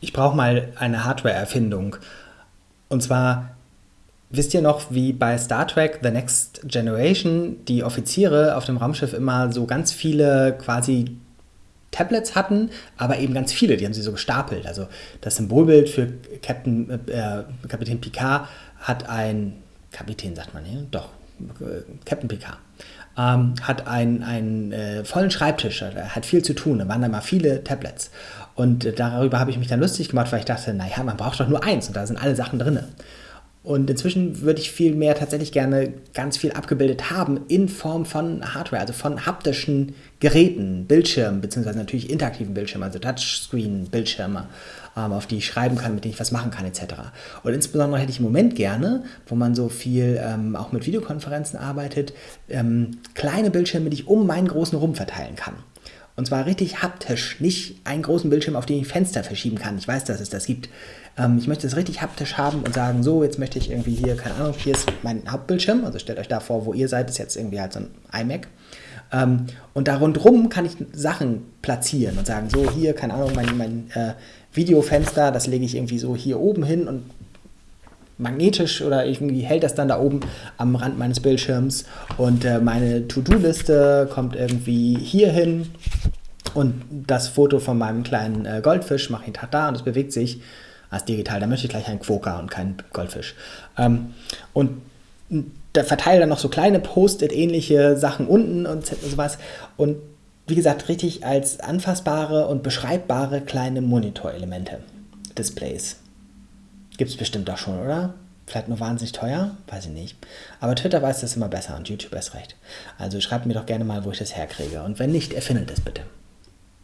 Ich brauche mal eine Hardware-Erfindung. Und zwar, wisst ihr noch, wie bei Star Trek The Next Generation die Offiziere auf dem Raumschiff immer so ganz viele quasi Tablets hatten, aber eben ganz viele, die haben sie so gestapelt. Also das Symbolbild für Captain, äh, Kapitän Picard hat ein, Kapitän sagt man hier, doch, äh, Captain Picard, ähm, hat einen, einen äh, vollen Schreibtisch, hat viel zu tun, da waren da mal viele Tablets. Und äh, darüber habe ich mich dann lustig gemacht, weil ich dachte, naja, man braucht doch nur eins und da sind alle Sachen drin. Und inzwischen würde ich viel mehr tatsächlich gerne ganz viel abgebildet haben in Form von Hardware, also von haptischen Geräten, Bildschirmen, beziehungsweise natürlich interaktiven Bildschirmen, also Touchscreen-Bildschirme, ähm, auf die ich schreiben kann, mit denen ich was machen kann, etc. Und insbesondere hätte ich im Moment gerne, wo man so viel ähm, auch mit Videokonferenzen arbeitet, ähm, kleine Bildschirme, die ich um meinen großen Rum verteilen kann. Und zwar richtig haptisch, nicht einen großen Bildschirm, auf den ich Fenster verschieben kann. Ich weiß, dass es das gibt. Ähm, ich möchte es richtig haptisch haben und sagen, so, jetzt möchte ich irgendwie hier, keine Ahnung, hier ist mein Hauptbildschirm. Also stellt euch da vor, wo ihr seid, ist jetzt irgendwie halt so ein iMac. Ähm, und da rundherum kann ich Sachen platzieren und sagen, so, hier, keine Ahnung, mein, mein äh, Videofenster, das lege ich irgendwie so hier oben hin und magnetisch oder irgendwie hält das dann da oben am Rand meines Bildschirms und äh, meine To-Do-Liste kommt irgendwie hier hin und das Foto von meinem kleinen äh, Goldfisch mache ich da und es bewegt sich als digital. Da möchte ich gleich einen Quokka und keinen Goldfisch. Ähm, und da verteile dann noch so kleine Post-it-ähnliche Sachen unten und sowas und wie gesagt, richtig als anfassbare und beschreibbare kleine Monitorelemente, Displays. Gibt es bestimmt auch schon, oder? Vielleicht nur wahnsinnig teuer? Weiß ich nicht. Aber Twitter weiß das immer besser und YouTube erst recht. Also schreibt mir doch gerne mal, wo ich das herkriege. Und wenn nicht, erfindet es bitte.